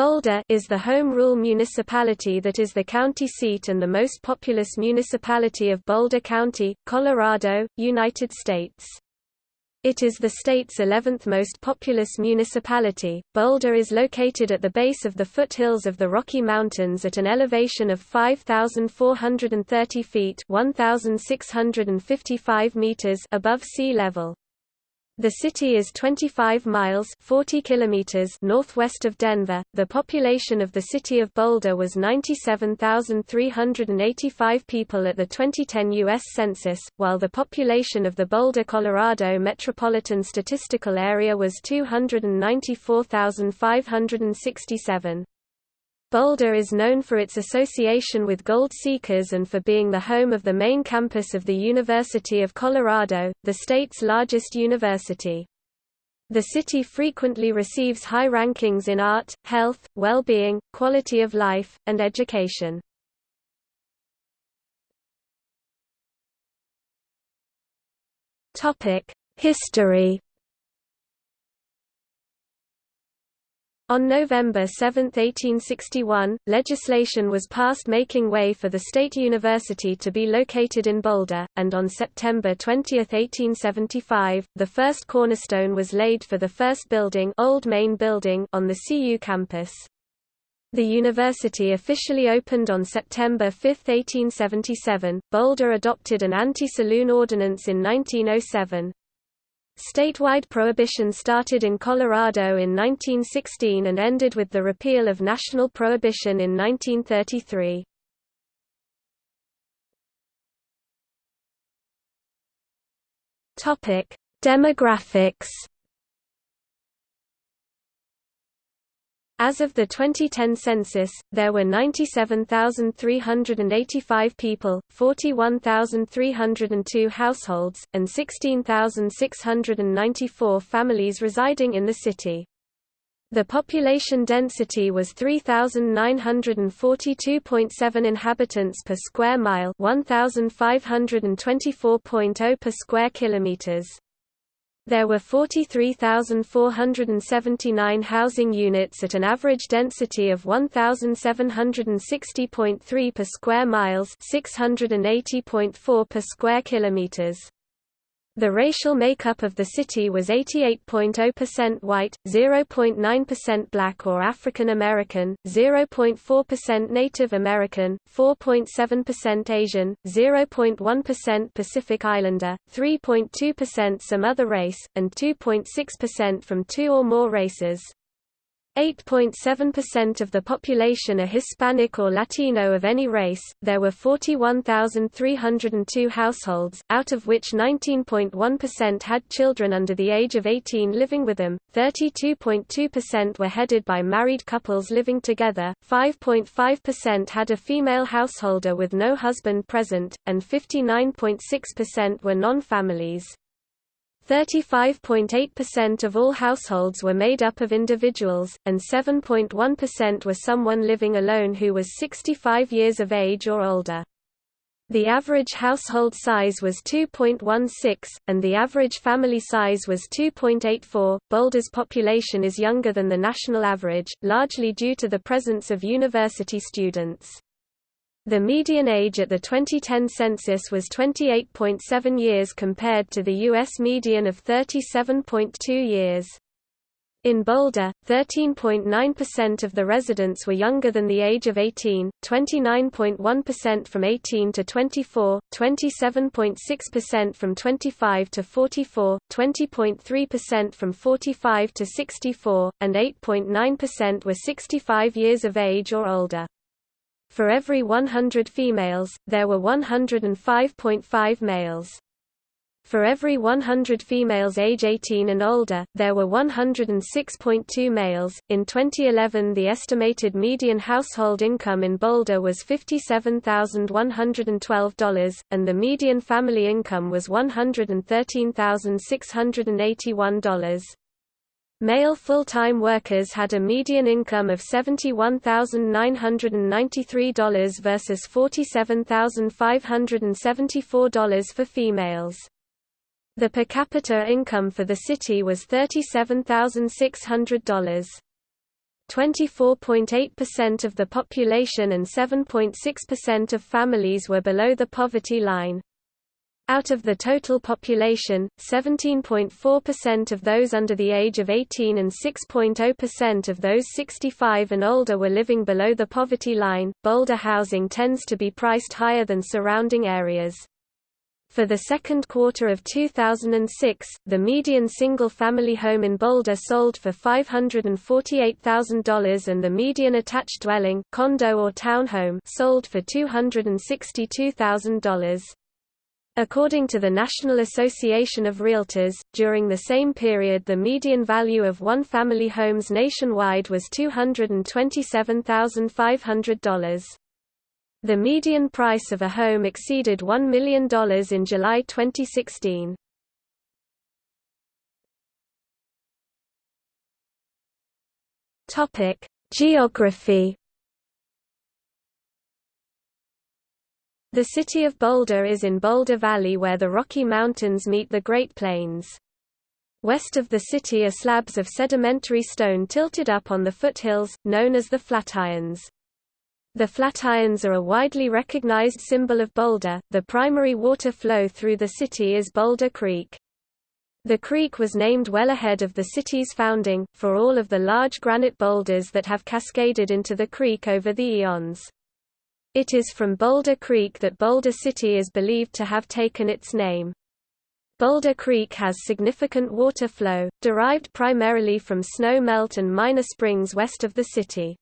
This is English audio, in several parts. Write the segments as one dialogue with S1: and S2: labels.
S1: Boulder is the home rule municipality that is the county seat and the most populous municipality of Boulder County, Colorado, United States. It is the state's 11th most populous municipality. Boulder is located at the base of the foothills of the Rocky Mountains at an elevation of 5,430 feet (1,655 meters) above sea level. The city is 25 miles 40 kilometers northwest of Denver. The population of the city of Boulder was 97,385 people at the 2010 U.S. Census, while the population of the Boulder, Colorado Metropolitan Statistical Area was 294,567. Boulder is known for its association with gold seekers and for being the home of the main campus of the University of Colorado, the state's largest university. The city frequently receives high rankings in art, health, well-being, quality of life, and education. History On November 7, 1861, legislation was passed making way for the State University to be located in Boulder, and on September 20, 1875, the first cornerstone was laid for the first building, Old Main Building on the CU campus. The university officially opened on September 5, 1877. Boulder adopted an anti-saloon ordinance in 1907, Statewide prohibition started in Colorado in 1916 and ended with the repeal of national prohibition in 1933. Topic: Demographics As of the 2010 census, there were 97,385 people, 41,302 households, and 16,694 families residing in the city. The population density was 3,942.7 inhabitants per square mile 1,524.0 per square kilometers. There were 43,479 housing units at an average density of 1,760.3 per square miles 680.4 per square kilometers. The racial makeup of the city was 88.0% white, 0.9% black or African American, 0.4% Native American, 4.7% Asian, 0.1% Pacific Islander, 3.2% some other race, and 2.6% from two or more races. 8.7% of the population are Hispanic or Latino of any race. There were 41,302 households, out of which 19.1% had children under the age of 18 living with them, 32.2% were headed by married couples living together, 5.5% had a female householder with no husband present, and 59.6% were non-families. 35.8% of all households were made up of individuals, and 7.1% were someone living alone who was 65 years of age or older. The average household size was 2.16, and the average family size was 2.84. Boulder's population is younger than the national average, largely due to the presence of university students. The median age at the 2010 census was 28.7 years compared to the U.S. median of 37.2 years. In Boulder, 13.9% of the residents were younger than the age of 18, 29.1% from 18 to 24, 27.6% from 25 to 44, 20.3% from 45 to 64, and 8.9% were 65 years of age or older. For every 100 females, there were 105.5 males. For every 100 females age 18 and older, there were 106.2 males. In 2011, the estimated median household income in Boulder was $57,112, and the median family income was $113,681. Male full-time workers had a median income of $71,993 versus $47,574 for females. The per capita income for the city was $37,600. 24.8% of the population and 7.6% of families were below the poverty line. Out of the total population, 17.4% of those under the age of 18 and 6.0% of those 65 and older were living below the poverty line. Boulder housing tends to be priced higher than surrounding areas. For the second quarter of 2006, the median single-family home in Boulder sold for $548,000 and the median attached dwelling condo or townhome sold for $262,000. According to the National Association of Realtors, during the same period the median value of one-family homes nationwide was $227,500. The median price of a home exceeded $1 million in July 2016. Geography The city of Boulder is in Boulder Valley where the Rocky Mountains meet the Great Plains. West of the city are slabs of sedimentary stone tilted up on the foothills, known as the Flatirons. The Flatirons are a widely recognized symbol of Boulder. The primary water flow through the city is Boulder Creek. The creek was named well ahead of the city's founding, for all of the large granite boulders that have cascaded into the creek over the eons. It is from Boulder Creek that Boulder City is believed to have taken its name. Boulder Creek has significant water flow, derived primarily from snow melt and minor springs west of the city.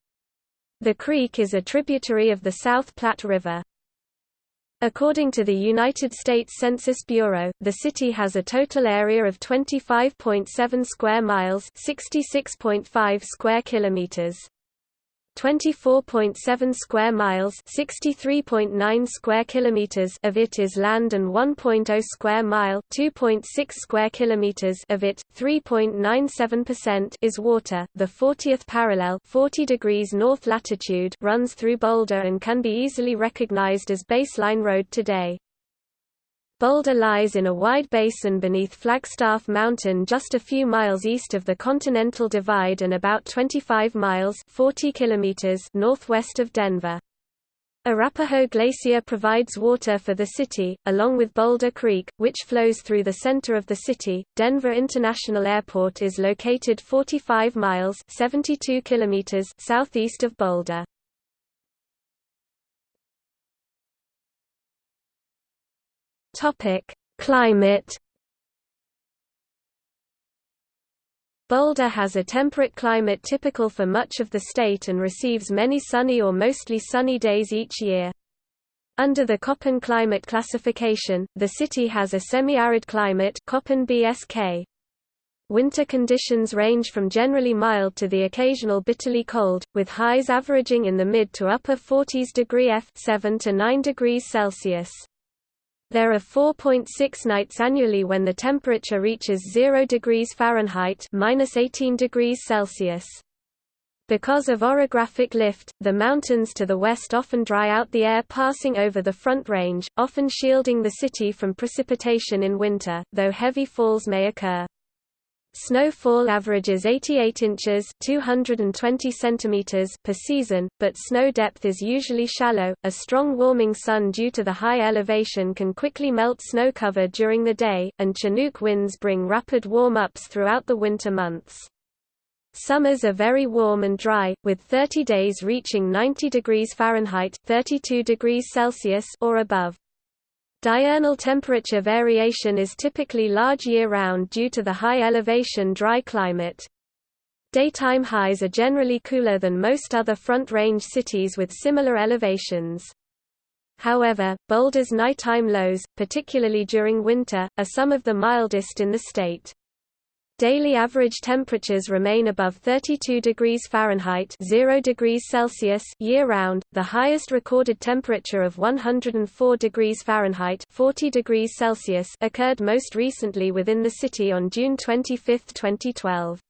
S1: The creek is a tributary of the South Platte River. According to the United States Census Bureau, the city has a total area of 25.7 square miles, 66.5 square kilometers. 24.7 square miles, 63.9 square kilometers of it is land and 1.0 square mile, 2.6 square kilometers of it, 3.97% is water. The 40th parallel, 40 degrees north latitude, runs through Boulder and can be easily recognized as Baseline Road today. Boulder lies in a wide basin beneath Flagstaff Mountain just a few miles east of the Continental Divide and about 25 miles 40 kilometers northwest of Denver. Arapahoe Glacier provides water for the city, along with Boulder Creek, which flows through the center of the city. Denver International Airport is located 45 miles 72 kilometers southeast of Boulder. Topic: Climate Boulder has a temperate climate typical for much of the state and receives many sunny or mostly sunny days each year. Under the Köppen climate classification, the city has a semi-arid climate Köppen BSK. Winter conditions range from generally mild to the occasional bitterly cold, with highs averaging in the mid to upper 40s degree F 7 to 9 degrees Celsius. There are 4.6 nights annually when the temperature reaches 0 degrees Fahrenheit minus 18 degrees Celsius. Because of orographic lift, the mountains to the west often dry out the air passing over the Front Range, often shielding the city from precipitation in winter, though heavy falls may occur. Snowfall averages 88 inches (220 centimeters) per season, but snow depth is usually shallow. A strong warming sun due to the high elevation can quickly melt snow cover during the day, and Chinook winds bring rapid warm-ups throughout the winter months. Summers are very warm and dry, with 30 days reaching 90 degrees Fahrenheit 32 degrees Celsius or above. Diurnal temperature variation is typically large year-round due to the high elevation dry climate. Daytime highs are generally cooler than most other Front Range cities with similar elevations. However, Boulder's nighttime lows, particularly during winter, are some of the mildest in the state. Daily average temperatures remain above 32 degrees Fahrenheit 0 degrees Celsius year-round. The highest recorded temperature of 104 degrees Fahrenheit 40 degrees Celsius occurred most recently within the city on June 25, 2012.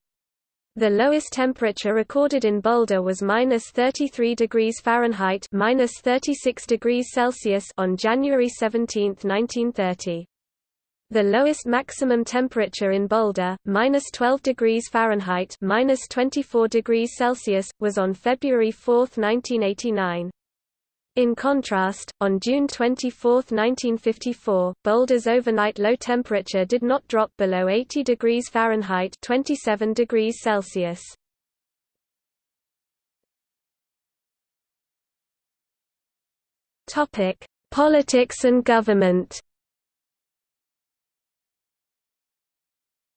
S1: The lowest temperature recorded in Boulder was minus 33 degrees Fahrenheit minus 36 degrees Celsius on January 17, 1930. The lowest maximum temperature in Boulder, minus 12 degrees Fahrenheit, minus 24 degrees Celsius, was on February 4, 1989. In contrast, on June 24, 1954, Boulder's overnight low temperature did not drop below 80 degrees Fahrenheit, 27 degrees Celsius. Topic: Politics and government.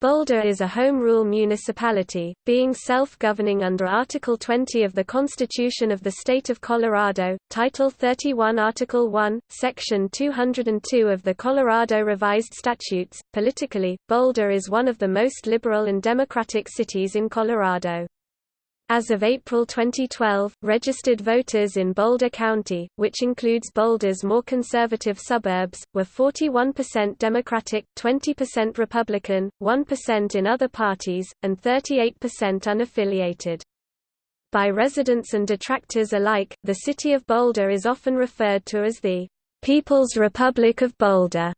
S1: Boulder is a home rule municipality, being self-governing under Article 20 of the Constitution of the State of Colorado, Title 31 Article 1, Section 202 of the Colorado Revised Statutes. Politically, Boulder is one of the most liberal and democratic cities in Colorado. As of April 2012, registered voters in Boulder County, which includes Boulder's more conservative suburbs, were 41% Democratic, 20% Republican, 1% in other parties, and 38% unaffiliated. By residents and detractors alike, the city of Boulder is often referred to as the People's Republic of Boulder.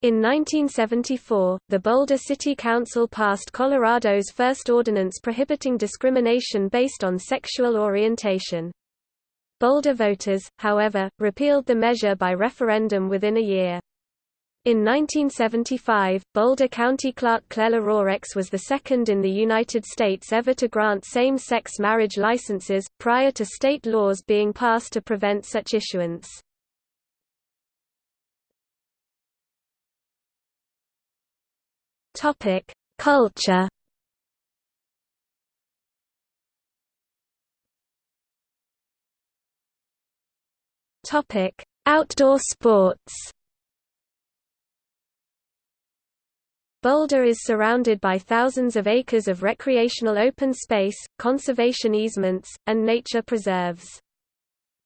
S1: In 1974, the Boulder City Council passed Colorado's first ordinance prohibiting discrimination based on sexual orientation. Boulder voters, however, repealed the measure by referendum within a year. In 1975, Boulder County Clerk Clela Rorex was the second in the United States ever to grant same-sex marriage licenses, prior to state laws being passed to prevent such issuance. Topic: Culture. Topic: Outdoor sports. Boulder is surrounded by thousands of acres of recreational open space, conservation easements, and nature preserves.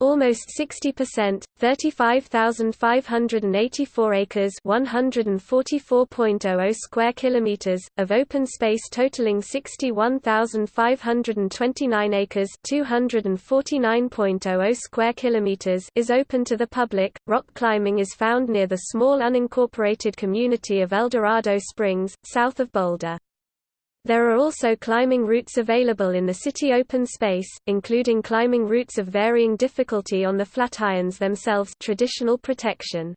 S1: Almost 60%, 35,584 acres, 144.00 square kilometers of open space totaling 61,529 acres, 249.00 square kilometers is open to the public. Rock climbing is found near the small unincorporated community of Eldorado Springs, south of Boulder. There are also climbing routes available in the city open space, including climbing routes of varying difficulty on the Flatirons themselves traditional protection.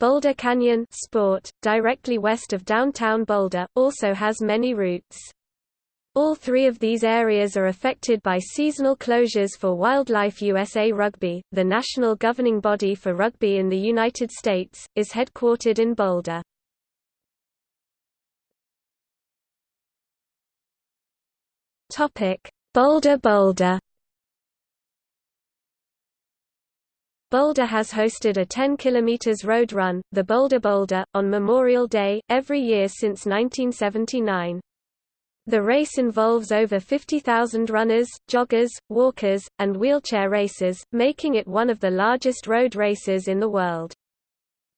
S1: Boulder Canyon Sport, directly west of downtown Boulder, also has many routes. All three of these areas are affected by seasonal closures for Wildlife USA Rugby. The national governing body for rugby in the United States is headquartered in Boulder. Topic: Boulder Boulder Boulder has hosted a 10 km road run, the Boulder Boulder, on Memorial Day, every year since 1979. The race involves over 50,000 runners, joggers, walkers, and wheelchair racers, making it one of the largest road races in the world.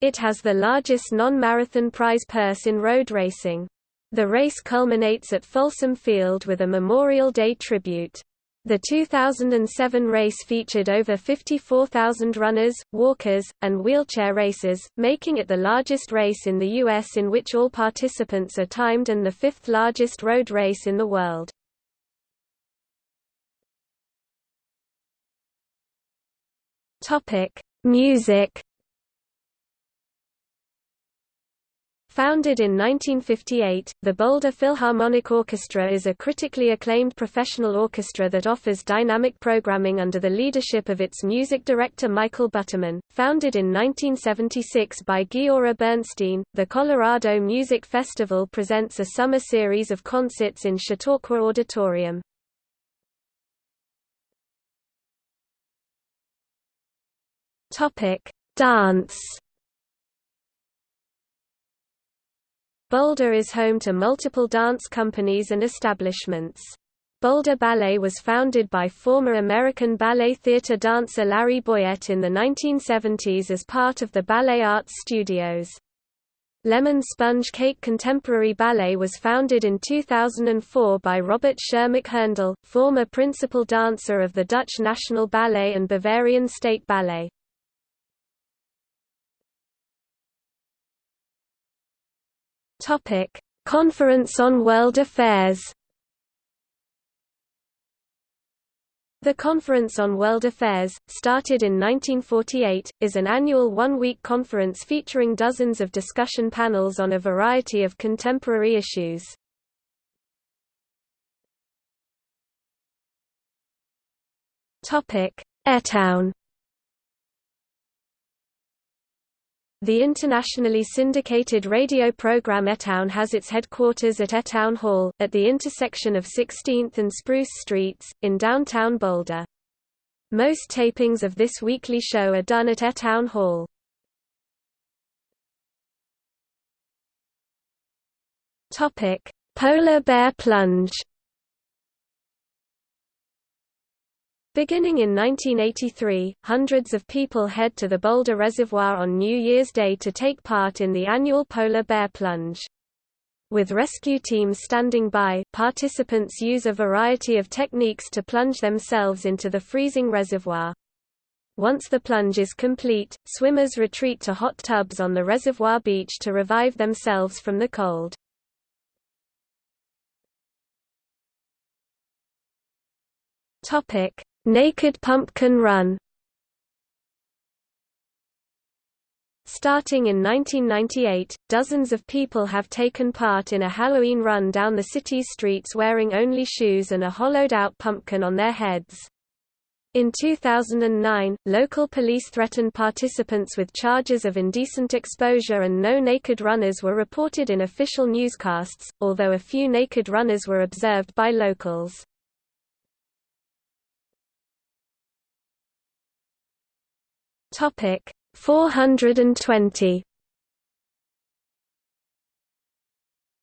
S1: It has the largest non-marathon prize purse in road racing. The race culminates at Folsom Field with a Memorial Day tribute. The 2007 race featured over 54,000 runners, walkers, and wheelchair racers, making it the largest race in the U.S. in which all participants are timed and the fifth largest road race in the world. Music Founded in 1958, the Boulder Philharmonic Orchestra is a critically acclaimed professional orchestra that offers dynamic programming under the leadership of its music director Michael Butterman. Founded in 1976 by Giora Bernstein, the Colorado Music Festival presents a summer series of concerts in Chautauqua Auditorium. Topic: Dance Boulder is home to multiple dance companies and establishments. Boulder Ballet was founded by former American Ballet Theatre dancer Larry Boyette in the 1970s as part of the Ballet Arts Studios. Lemon Sponge Cake Contemporary Ballet was founded in 2004 by Robert Sher-Machherndl, former principal dancer of the Dutch National Ballet and Bavarian State Ballet. Topic: Conference on World Affairs. The Conference on World Affairs, started in 1948, is an annual one-week conference featuring dozens of discussion panels on a variety of contemporary issues. Etown The internationally syndicated radio program Etown has its headquarters at Etown Hall, at the intersection of 16th and Spruce Streets, in downtown Boulder. Most tapings of this weekly show are done at Etown Hall. Polar bear plunge Beginning in 1983, hundreds of people head to the Boulder Reservoir on New Year's Day to take part in the annual polar bear plunge. With rescue teams standing by, participants use a variety of techniques to plunge themselves into the freezing reservoir. Once the plunge is complete, swimmers retreat to hot tubs on the reservoir beach to revive themselves from the cold. Topic: Naked Pumpkin Run Starting in 1998, dozens of people have taken part in a Halloween run down the city's streets wearing only shoes and a hollowed-out pumpkin on their heads. In 2009, local police threatened participants with charges of indecent exposure and no naked runners were reported in official newscasts, although a few naked runners were observed by locals. Topic 420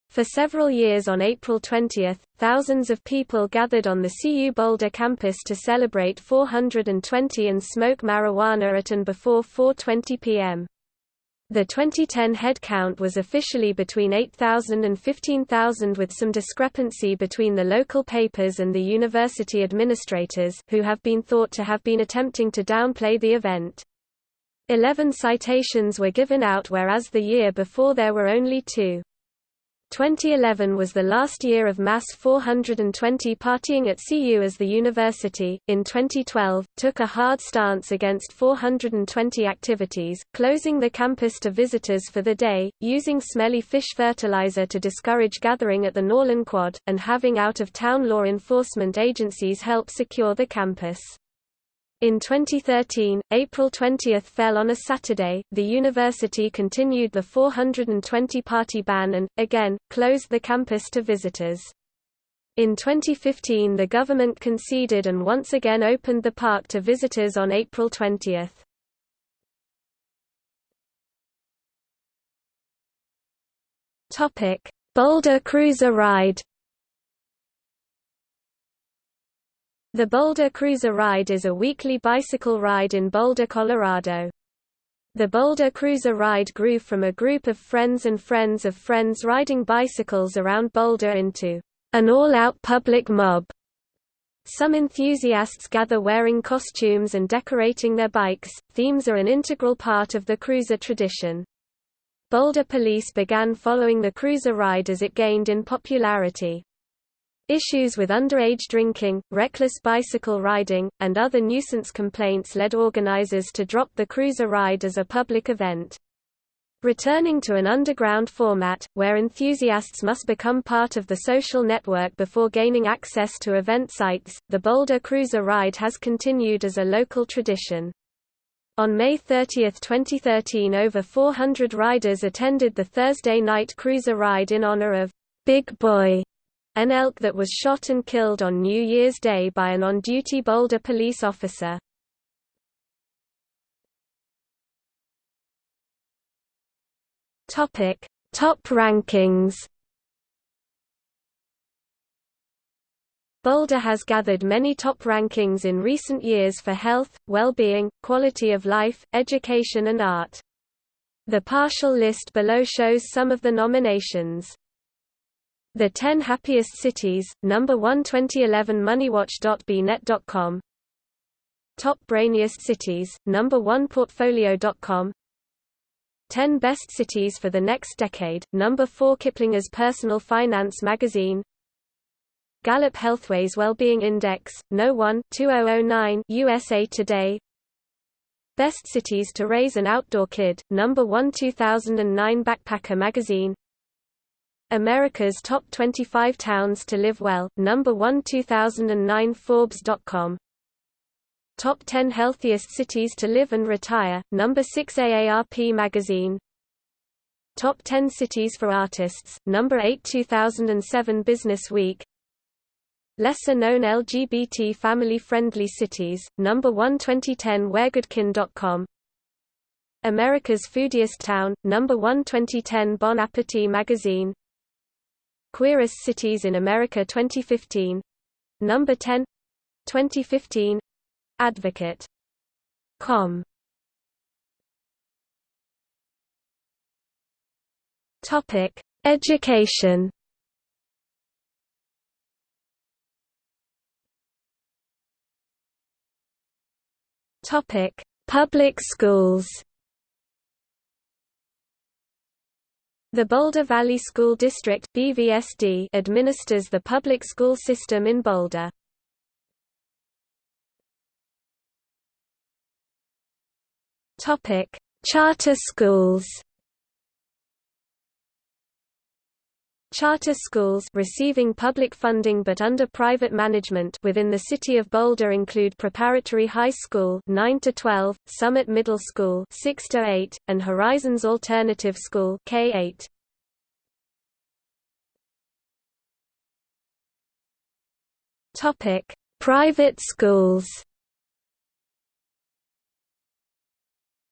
S1: For several years on April 20, thousands of people gathered on the CU Boulder campus to celebrate 420 and smoke marijuana at and before 4.20 p.m. The 2010 headcount was officially between 8,000 and 15,000 with some discrepancy between the local papers and the university administrators, who have been thought to have been attempting to downplay the event. Eleven citations were given out whereas the year before there were only two. 2011 was the last year of mass 420 partying at CU as the university, in 2012, took a hard stance against 420 activities, closing the campus to visitors for the day, using smelly fish fertilizer to discourage gathering at the Norlin Quad, and having out-of-town law enforcement agencies help secure the campus. In 2013, April 20 fell on a Saturday, the university continued the 420 party ban and, again, closed the campus to visitors. In 2015 the government conceded and once again opened the park to visitors on April 20. Boulder Cruiser Ride The Boulder Cruiser Ride is a weekly bicycle ride in Boulder, Colorado. The Boulder Cruiser Ride grew from a group of friends and friends of friends riding bicycles around Boulder into an all-out public mob. Some enthusiasts gather wearing costumes and decorating their bikes. Themes are an integral part of the cruiser tradition. Boulder police began following the cruiser ride as it gained in popularity. Issues with underage drinking, reckless bicycle riding, and other nuisance complaints led organizers to drop the cruiser ride as a public event. Returning to an underground format, where enthusiasts must become part of the social network before gaining access to event sites, the Boulder Cruiser Ride has continued as a local tradition. On May 30, 2013 over 400 riders attended the Thursday night cruiser ride in honor of Big Boy an elk that was shot and killed on New Year's Day by an on-duty Boulder police officer. Topic: Top rankings. Boulder has gathered many top rankings in recent years for health, well-being, quality of life, education and art. The partial list below shows some of the nominations. The 10 Happiest Cities, number 1 2011 moneywatch.bnet.com Top Brainiest Cities, number 1 Portfolio.com 10 Best Cities for the Next Decade, number 4 Kiplinger's Personal Finance magazine. Gallup Healthways Wellbeing Index, No. 1 2009 USA Today. Best Cities to Raise an Outdoor Kid, number 1 2009 Backpacker magazine America's Top 25 Towns to Live Well, number 1 2009 Forbes.com Top 10 Healthiest Cities to Live and Retire, number 6 AARP magazine. Top 10 Cities for Artists, number 8 2007 Business Week. Lesser known LGBT family-friendly cities, number 1 2010 WhereGoodKin.com America's Foodiest Town, number 1 2010 Bon Appetit magazine Queerest Cities in America 2015 number 10 2015 Advocate. Com. Topic: Education. Topic: Public schools. The Boulder Valley School District (BVSD) administers the public school system in Boulder. Topic: Charter schools. Charter schools receiving public funding but under private management within the city of Boulder include Preparatory High School 9 to 12, Summit Middle School 6 to 8, and Horizons Alternative School K8. Topic: Private schools.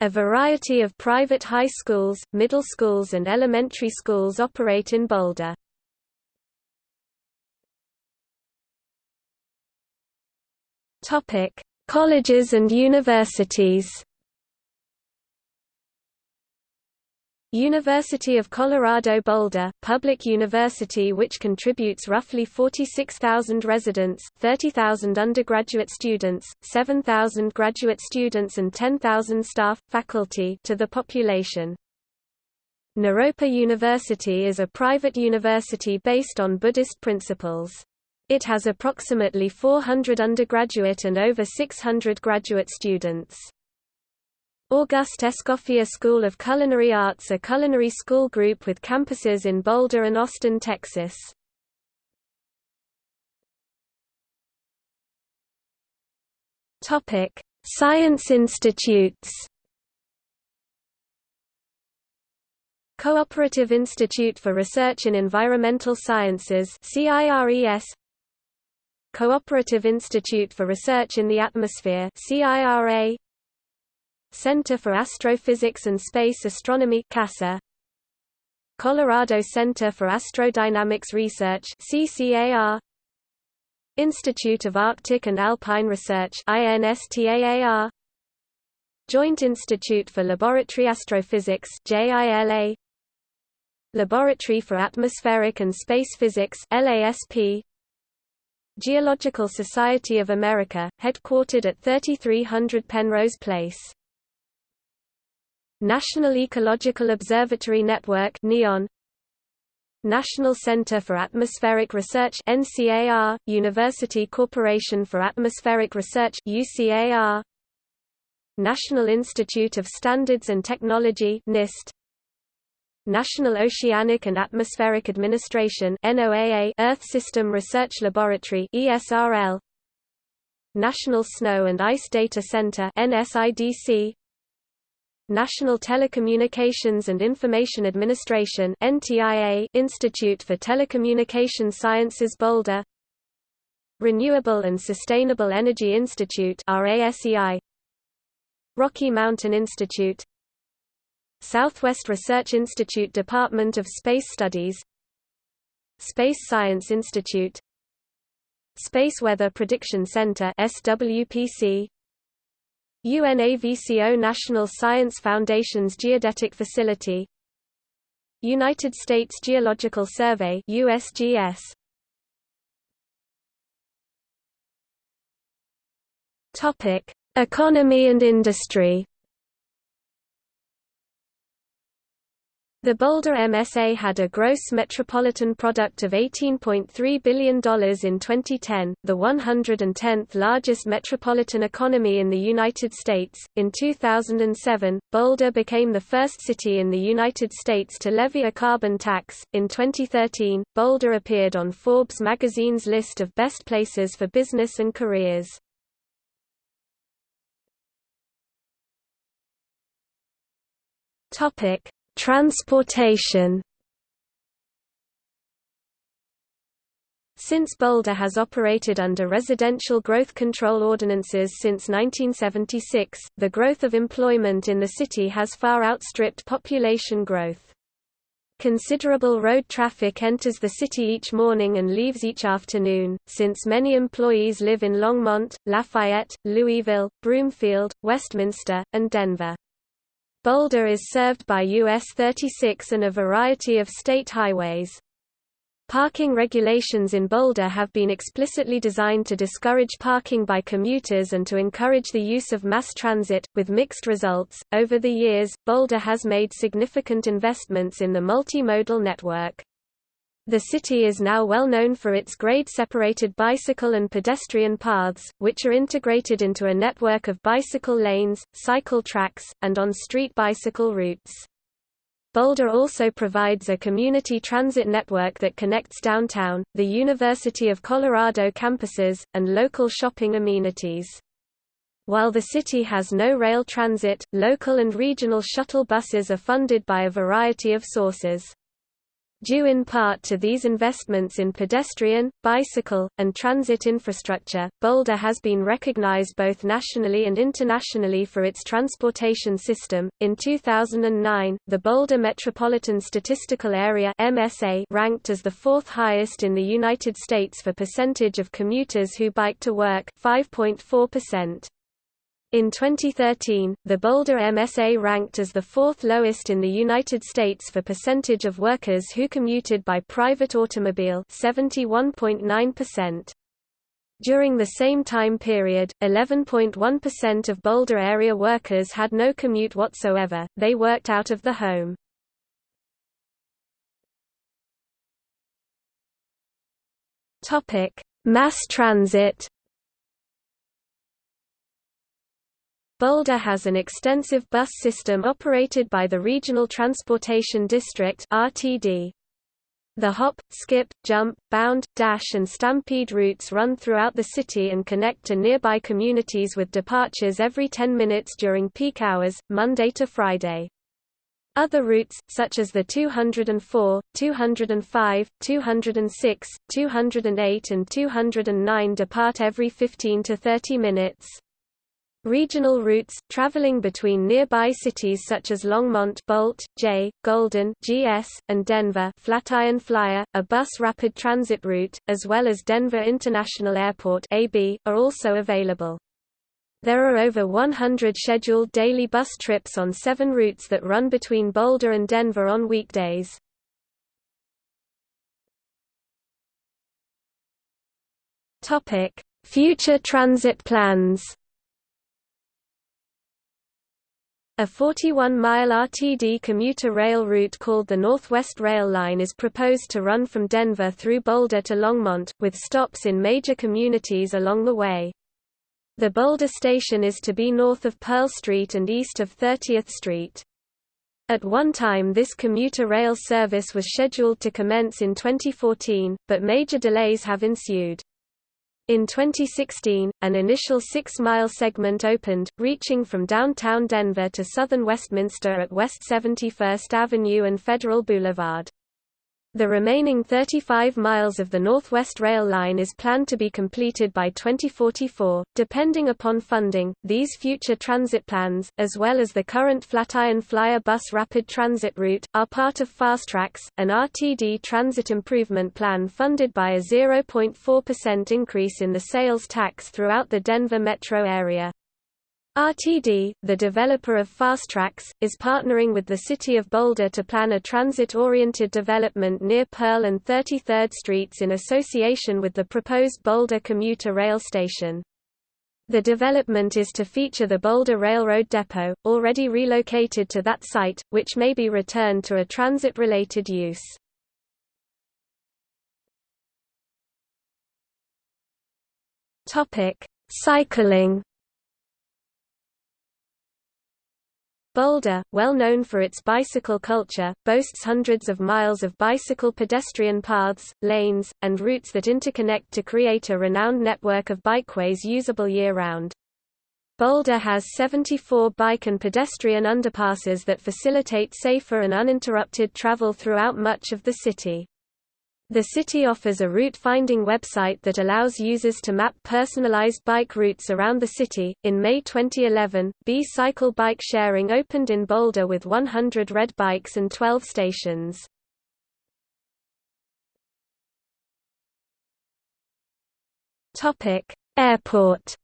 S1: A variety of private high schools, middle schools and elementary schools operate in Boulder. Colleges and universities. University of Colorado Boulder, public university which contributes roughly 46,000 residents, 30,000 undergraduate students, 7,000 graduate students and 10,000 staff, faculty to the population. Naropa University is a private university based on Buddhist principles. It has approximately 400 undergraduate and over 600 graduate students. Auguste Escoffier School of Culinary Arts a culinary school group with campuses in Boulder and Austin, Texas. Science institutes. Cooperative Institute for Research in Environmental Sciences CIRES Cooperative Institute for Research in the Atmosphere CIRA Center for Astrophysics and Space Astronomy CASA. Colorado Center for Astrodynamics Research CCAR Institute of Arctic and Alpine Research INSTAAR Joint Institute for Laboratory Astrophysics JILA Laboratory for Atmospheric and Space Physics LASP Geological Society of America, headquartered at 3300 Penrose Place National Ecological Observatory Network NEON National Center for Atmospheric Research NCAR University Corporation for Atmospheric Research UCAR National Institute of Standards and Technology NIST National Oceanic and Atmospheric Administration NOAA Earth System Research Laboratory ESRL National Snow and Ice Data Center NSIDC National Telecommunications and Information Administration Institute for Telecommunication Sciences Boulder. Renewable and Sustainable Energy Institute Rocky Mountain Institute. Southwest Research Institute Department of Space Studies. Space Science Institute. Space Weather Prediction Center SWPC UNAVCO National Science Foundation's Geodetic Facility. United States Geological Survey USGS Topic Economy and industry The Boulder MSA had a gross metropolitan product of $18.3 billion in 2010, the 110th largest metropolitan economy in the United States. In 2007, Boulder became the first city in the United States to levy a carbon tax. In 2013, Boulder appeared on Forbes magazine's list of best places for business and careers. Topic Transportation Since Boulder has operated under residential growth control ordinances since 1976, the growth of employment in the city has far outstripped population growth. Considerable road traffic enters the city each morning and leaves each afternoon, since many employees live in Longmont, Lafayette, Louisville, Broomfield, Westminster, and Denver. Boulder is served by US 36 and a variety of state highways. Parking regulations in Boulder have been explicitly designed to discourage parking by commuters and to encourage the use of mass transit, with mixed results. Over the years, Boulder has made significant investments in the multimodal network. The city is now well known for its grade-separated bicycle and pedestrian paths, which are integrated into a network of bicycle lanes, cycle tracks, and on-street bicycle routes. Boulder also provides a community transit network that connects downtown, the University of Colorado campuses, and local shopping amenities. While the city has no rail transit, local and regional shuttle buses are funded by a variety of sources. Due in part to these investments in pedestrian, bicycle, and transit infrastructure, Boulder has been recognized both nationally and internationally for its transportation system. In 2009, the Boulder Metropolitan Statistical Area (MSA) ranked as the fourth highest in the United States for percentage of commuters who bike to work, 5.4%. In 2013, the Boulder MSA ranked as the fourth lowest in the United States for percentage of workers who commuted by private automobile 71.9%. During the same time period, 11.1% of Boulder area workers had no commute whatsoever, they worked out of the home. Mass transit Boulder has an extensive bus system operated by the Regional Transportation District RTD. The hop, skip, jump, bound, dash and stampede routes run throughout the city and connect to nearby communities with departures every 10 minutes during peak hours, Monday to Friday. Other routes, such as the 204, 205, 206, 208 and 209 depart every 15 to 30 minutes. Regional routes, traveling between nearby cities such as Longmont Bolt, J, Golden GS, and Denver Flatiron Flyer, a bus rapid transit route, as well as Denver International Airport AB, are also available. There are over 100 scheduled daily bus trips on seven routes that run between Boulder and Denver on weekdays. Future transit plans A 41-mile RTD commuter rail route called the Northwest Rail Line is proposed to run from Denver through Boulder to Longmont, with stops in major communities along the way. The Boulder station is to be north of Pearl Street and east of 30th Street. At one time this commuter rail service was scheduled to commence in 2014, but major delays have ensued. In 2016, an initial six-mile segment opened, reaching from downtown Denver to southern Westminster at West 71st Avenue and Federal Boulevard. The remaining 35 miles of the Northwest Rail Line is planned to be completed by 2044. Depending upon funding, these future transit plans, as well as the current Flatiron Flyer bus rapid transit route, are part of FasTracks, an RTD transit improvement plan funded by a 0.4% increase in the sales tax throughout the Denver metro area. RTD, the developer of FasTracks, is partnering with the City of Boulder to plan a transit-oriented development near Pearl and 33rd Streets in association with the proposed Boulder commuter rail station. The development is to feature the Boulder Railroad Depot, already relocated to that site, which may be returned to a transit-related use. Cycling Boulder, well known for its bicycle culture, boasts hundreds of miles of bicycle pedestrian paths, lanes, and routes that interconnect to create a renowned network of bikeways usable year-round. Boulder has 74 bike and pedestrian underpasses that facilitate safer and uninterrupted travel throughout much of the city. The city offers a route-finding website that allows users to map personalized bike routes around the city. In May 2011, B-Cycle bike sharing opened in Boulder with 100 red bikes and 12 stations. Topic: Airport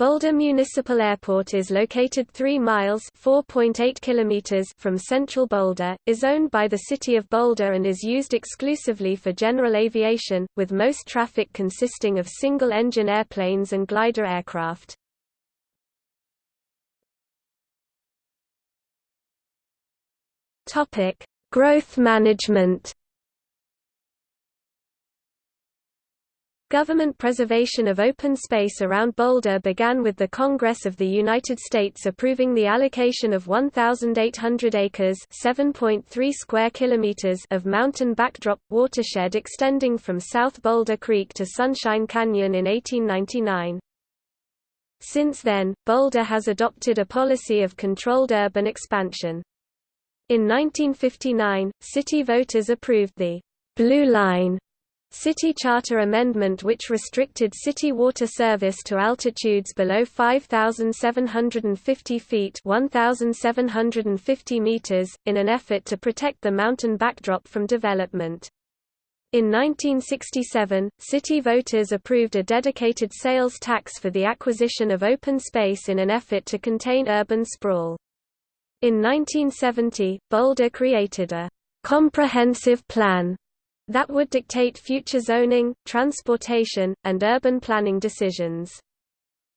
S1: Boulder Municipal Airport is located 3 miles (4.8 kilometers) from central Boulder, is owned by the City of Boulder and is used exclusively for general aviation, with most traffic consisting of single-engine airplanes and glider aircraft. Growth management Government preservation of open space around Boulder began with the Congress of the United States approving the allocation of 1,800 acres (7.3 square kilometers) of mountain backdrop watershed extending from South Boulder Creek to Sunshine Canyon in 1899. Since then, Boulder has adopted a policy of controlled urban expansion. In 1959, city voters approved the Blue Line City Charter Amendment which restricted city water service to altitudes below 5,750 feet 1,750 meters, in an effort to protect the mountain backdrop from development. In 1967, city voters approved a dedicated sales tax for the acquisition of open space in an effort to contain urban sprawl. In 1970, Boulder created a comprehensive plan that would dictate future zoning, transportation, and urban planning decisions.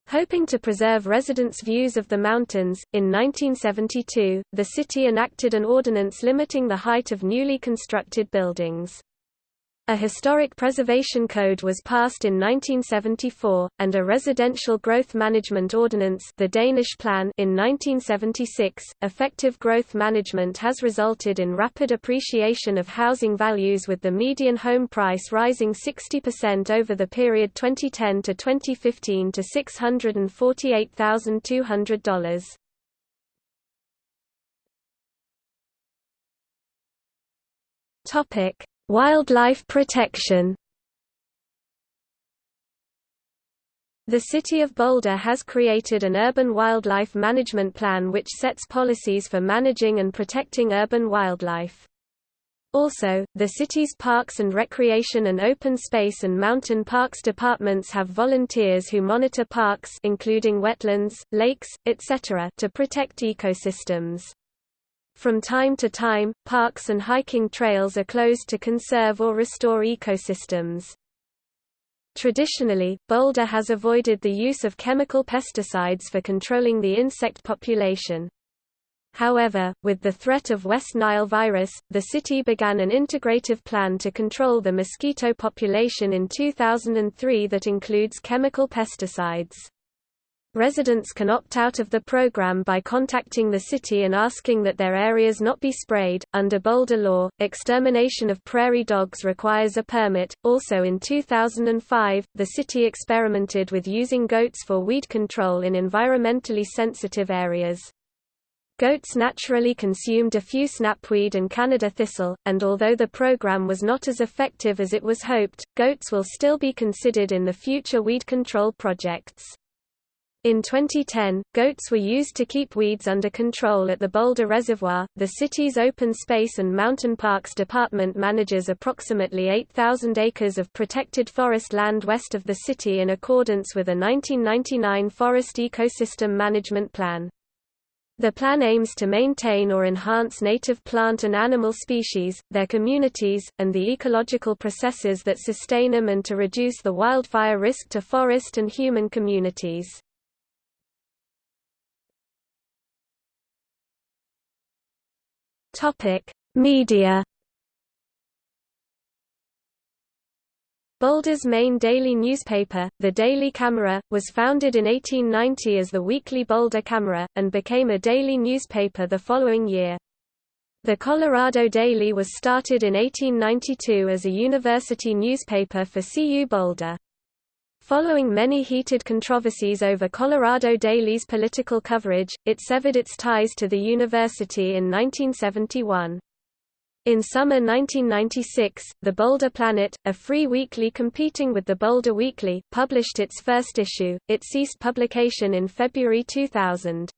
S1: Hoping to preserve residents' views of the mountains, in 1972, the city enacted an ordinance limiting the height of newly constructed buildings. A historic preservation code was passed in 1974, and a residential growth management ordinance the Danish Plan in 1976. Effective growth management has resulted in rapid appreciation of housing values with the median home price rising 60% over the period 2010 to 2015 to $648,200. Topic Wildlife protection The City of Boulder has created an urban wildlife management plan which sets policies for managing and protecting urban wildlife. Also, the city's Parks and Recreation and Open Space and Mountain Parks departments have volunteers who monitor parks including wetlands, lakes, etc. to protect ecosystems. From time to time, parks and hiking trails are closed to conserve or restore ecosystems. Traditionally, Boulder has avoided the use of chemical pesticides for controlling the insect population. However, with the threat of West Nile virus, the city began an integrative plan to control the mosquito population in 2003 that includes chemical pesticides. Residents can opt out of the program by contacting the city and asking that their areas not be sprayed. Under Boulder law, extermination of prairie dogs requires a permit. Also in 2005, the city experimented with using goats for weed control in environmentally sensitive areas. Goats naturally consumed diffuse knapweed and Canada thistle, and although the program was not as effective as it was hoped, goats will still be considered in the future weed control projects. In 2010, goats were used to keep weeds under control at the Boulder Reservoir. The city's Open Space and Mountain Parks Department manages approximately 8,000 acres of protected forest land west of the city in accordance with a 1999 Forest Ecosystem Management Plan. The plan aims to maintain or enhance native plant and animal species, their communities, and the ecological processes that sustain them and to reduce the wildfire risk to forest and human communities. Media Boulder's main daily newspaper, the Daily Camera, was founded in 1890 as the Weekly Boulder Camera, and became a daily newspaper the following year. The Colorado Daily was started in 1892 as a university newspaper for CU Boulder. Following many heated controversies over Colorado Daily's political coverage, it severed its ties to the university in 1971. In summer 1996, the Boulder Planet, a free weekly competing with the Boulder Weekly, published its first issue. It ceased publication in February 2000.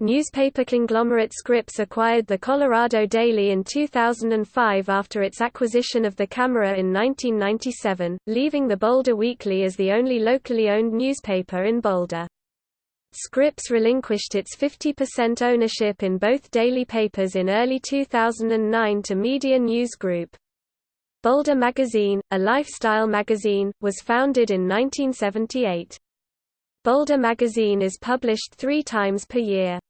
S1: Newspaper conglomerate Scripps acquired the Colorado Daily in 2005 after its acquisition of the Camera in 1997, leaving the Boulder Weekly as the only locally owned newspaper in Boulder. Scripps relinquished its 50% ownership in both daily papers in early 2009 to Media News Group. Boulder Magazine, a lifestyle magazine, was founded in 1978. Boulder Magazine is published three times per year.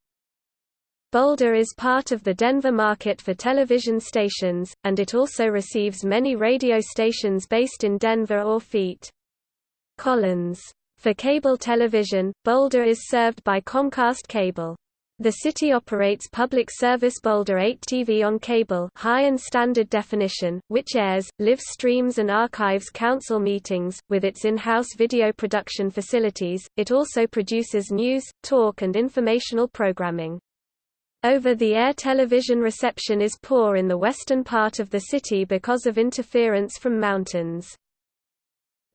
S1: Boulder is part of the Denver market for television stations, and it also receives many radio stations based in Denver or Feet. Collins for cable television, Boulder is served by Comcast Cable. The city operates public service Boulder 8 TV on cable high and standard definition, which airs, live streams and archives council meetings. With its in-house video production facilities, it also produces news, talk and informational programming. Over-the-air television reception is poor in the western part of the city because of interference from mountains.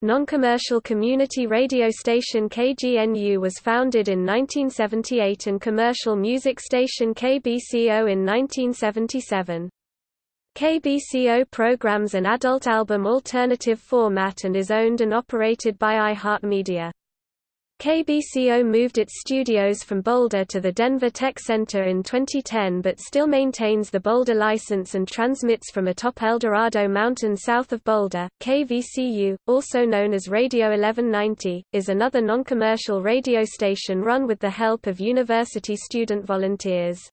S1: Non-commercial community radio station KGNU was founded in 1978 and commercial music station KBCO in 1977. KBCO programs an adult album alternative format and is owned and operated by iHeartMedia. KBCO moved its studios from Boulder to the Denver Tech Center in 2010 but still maintains the Boulder license and transmits from atop Eldorado Mountain south of Boulder. KVCU, also known as Radio 1190, is another non-commercial radio station run with the help of university student volunteers.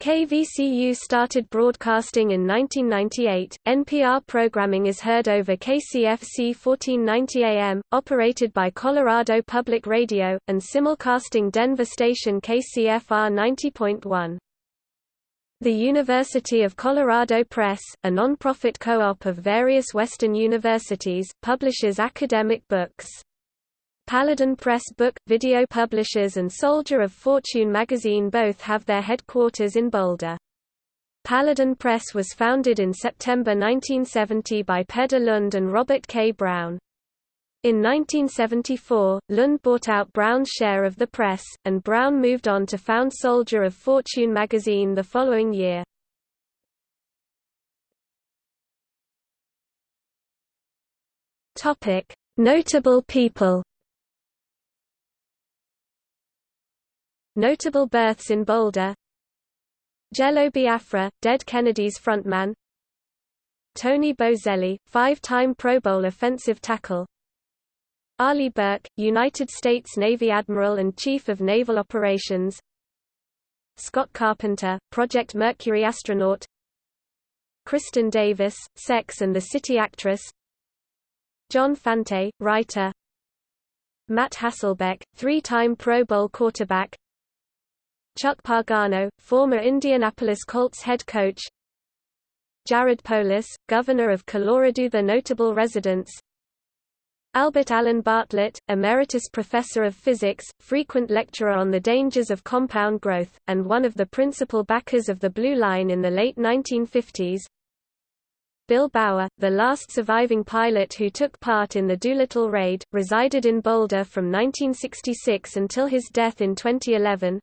S1: KVCU started broadcasting in 1998. NPR programming is heard over KCFC 1490 AM, operated by Colorado Public Radio, and simulcasting Denver station KCFR 90.1. The University of Colorado Press, a nonprofit co-op of various Western universities, publishes academic books. Paladin Press book, video publishers and Soldier of Fortune magazine both have their headquarters in Boulder. Paladin Press was founded in September 1970 by Peder Lund and Robert K. Brown. In 1974, Lund bought out Brown's share of the press, and Brown moved on to found Soldier of Fortune magazine the following year. Notable people Notable births in Boulder. Jello Biafra, Dead Kennedys frontman. Tony Boselli, five-time Pro Bowl offensive tackle. Arleigh Burke, United States Navy Admiral and Chief of Naval Operations. Scott Carpenter, Project Mercury astronaut. Kristin Davis, Sex and the City actress. John Fante, writer. Matt Hasselbeck, three-time Pro Bowl quarterback Chuck Pagano, former Indianapolis Colts head coach. Jared Polis, governor of Colorado The notable residents. Albert Allen Bartlett, emeritus professor of physics, frequent lecturer on the dangers of compound growth, and one of the principal backers of the Blue Line in the late 1950s Bill Bower, the last surviving pilot who took part in the Doolittle raid, resided in Boulder from 1966 until his death in 2011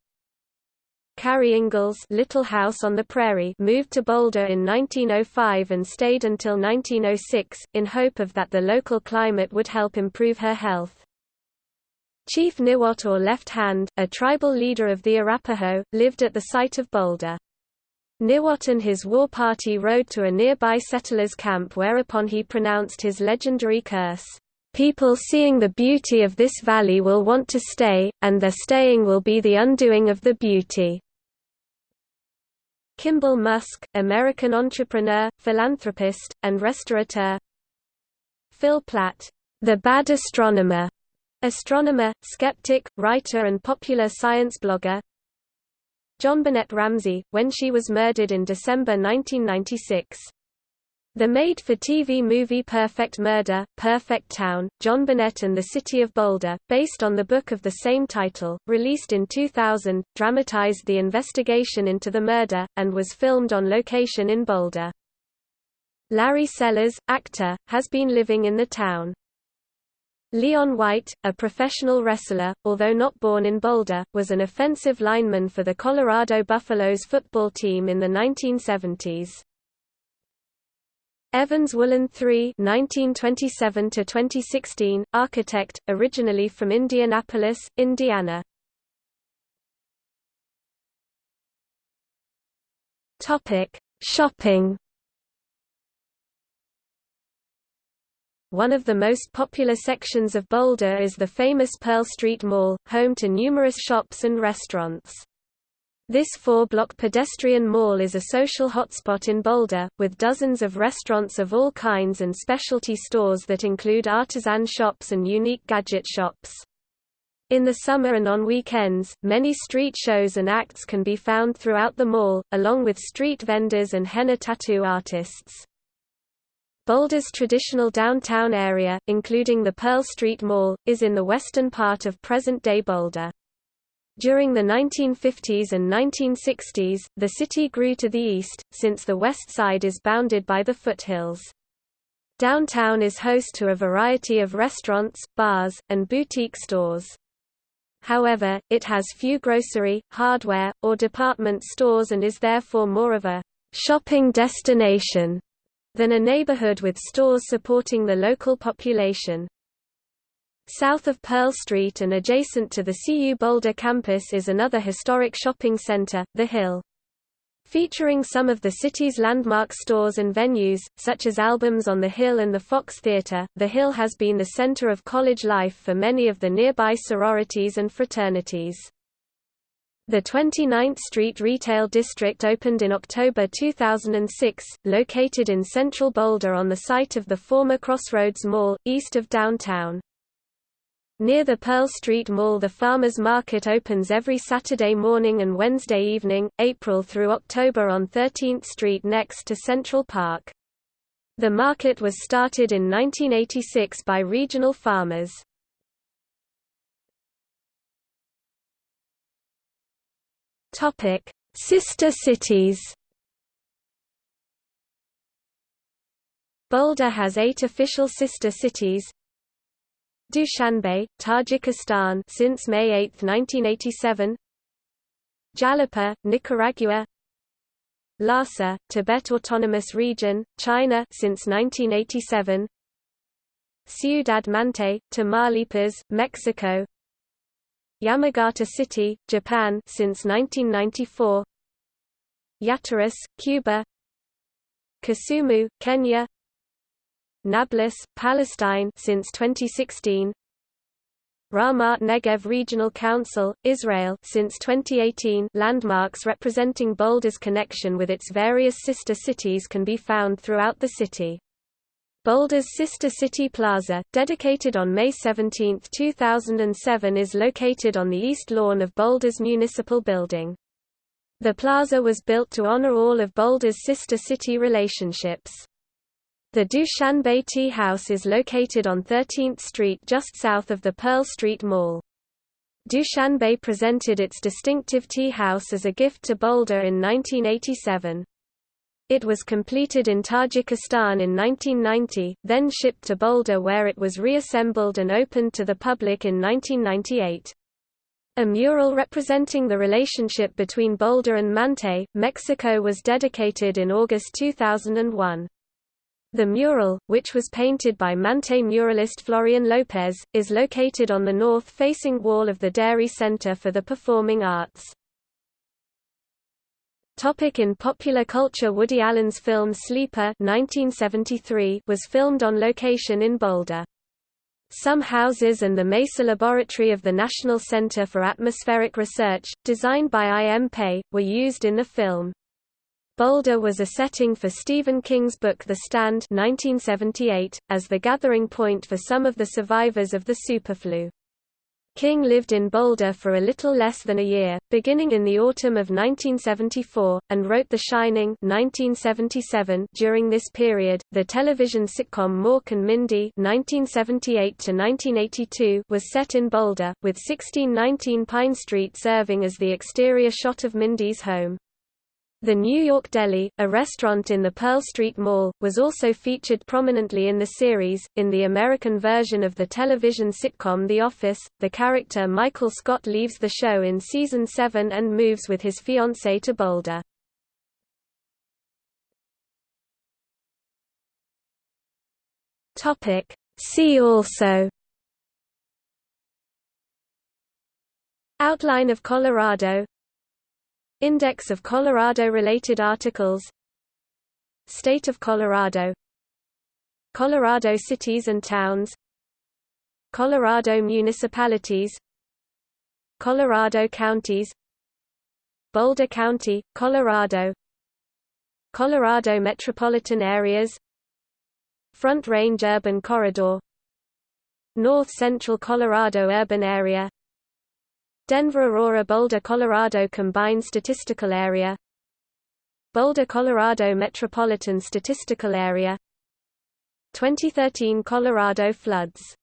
S1: Carrie Ingalls Little House on the Prairie moved to Boulder in 1905 and stayed until 1906, in hope of that the local climate would help improve her health. Chief Niwot or Left Hand, a tribal leader of the Arapaho, lived at the site of Boulder. Niwot and his war party rode to a nearby settlers' camp whereupon he pronounced his legendary curse, "'People seeing the beauty of this valley will want to stay, and their staying will be the undoing of the beauty." Kimball Musk, American entrepreneur, philanthropist, and restaurateur Phil Plait, "'The Bad Astronomer' astronomer, skeptic, writer and popular science blogger JonBenét Ramsey, when she was murdered in December 1996. The made-for-TV movie Perfect Murder, Perfect Town, JonBenét and the City of Boulder, based on the book of the same title, released in 2000, dramatized the investigation into the murder, and was filmed on location in Boulder. Larry Sellers, actor, has been living in the town. Leon White, a professional wrestler, although not born in Boulder, was an offensive lineman for the Colorado Buffaloes football team in the 1970s. Evans Woollen III (1927–2016), architect, originally from Indianapolis, Indiana. Topic: Shopping. One of the most popular sections of Boulder is the famous Pearl Street Mall, home to numerous shops and restaurants. This four-block pedestrian mall is a social hotspot in Boulder, with dozens of restaurants of all kinds and specialty stores that include artisan shops and unique gadget shops. In the summer and on weekends, many street shows and acts can be found throughout the mall, along with street vendors and henna tattoo artists. Boulder's traditional downtown area, including the Pearl Street Mall, is in the western part of present-day Boulder. During the 1950s and 1960s, the city grew to the east, since the west side is bounded by the foothills. Downtown is host to a variety of restaurants, bars, and boutique stores. However, it has few grocery, hardware, or department stores and is therefore more of a shopping destination than a neighborhood with stores supporting the local population. South of Pearl Street and adjacent to the CU Boulder campus is another historic shopping center, The Hill. Featuring some of the city's landmark stores and venues, such as Albums on the Hill and the Fox Theater, The Hill has been the center of college life for many of the nearby sororities and fraternities. The 29th Street Retail District opened in October 2006, located in central Boulder on the site of the former Crossroads Mall, east of downtown. Near the Pearl Street Mall the Farmers Market opens every Saturday morning and Wednesday evening, April through October on 13th Street next to Central Park. The market was started in 1986 by regional farmers. Sister cities. Boulder has eight official sister cities. Dushanbe, Tajikistan since May 8, 1987. Jalapa, Nicaragua. Lhasa, Tibet Autonomous Region, China since 1987. Ciudad Mante, Tamaulipas, Mexico. Yamagata City, Japan since 1994 Yateras, Cuba Kisumu, Kenya Nablus, Palestine since 2016 Ramat Negev Regional Council, Israel since 2018 landmarks representing Boulder's connection with its various sister cities can be found throughout the city. Boulder's Sister City Plaza, dedicated on May 17, 2007 is located on the east lawn of Boulder's Municipal Building. The plaza was built to honor all of Boulder's sister city relationships. The Dushanbe Tea House is located on 13th Street just south of the Pearl Street Mall. Dushanbe presented its distinctive tea house as a gift to Boulder in 1987. It was completed in Tajikistan in 1990, then shipped to Boulder where it was reassembled and opened to the public in 1998. A mural representing the relationship between Boulder and Mante, Mexico was dedicated in August 2001. The mural, which was painted by Mante muralist Florian Lopez, is located on the north-facing wall of the Dairy Center for the Performing Arts. Topic in popular culture Woody Allen's film Sleeper 1973 was filmed on location in Boulder. Some houses and the Mesa Laboratory of the National Center for Atmospheric Research, designed by I. M. Pei, were used in the film. Boulder was a setting for Stephen King's book The Stand 1978, as the gathering point for some of the survivors of the superflu. King lived in Boulder for a little less than a year, beginning in the autumn of 1974, and wrote The Shining 1977. During this period, the television sitcom Mork and Mindy 1978-1982 was set in Boulder, with 1619 Pine Street serving as the exterior shot of Mindy's home. The New York Deli, a restaurant in the Pearl Street Mall, was also featured prominently in the series. In the American version of the television sitcom The Office, the character Michael Scott leaves the show in season 7 and moves with his fiancée to Boulder. Topic: See also Outline of Colorado Index of Colorado-related articles. State of Colorado. Colorado cities and towns. Colorado municipalities. Colorado counties. Boulder County, Colorado. Colorado metropolitan areas. Front Range Urban Corridor. North Central Colorado Urban Area Denver-Aurora Boulder, Colorado Combined Statistical Area. Boulder, Colorado Metropolitan Statistical Area. 2013 Colorado floods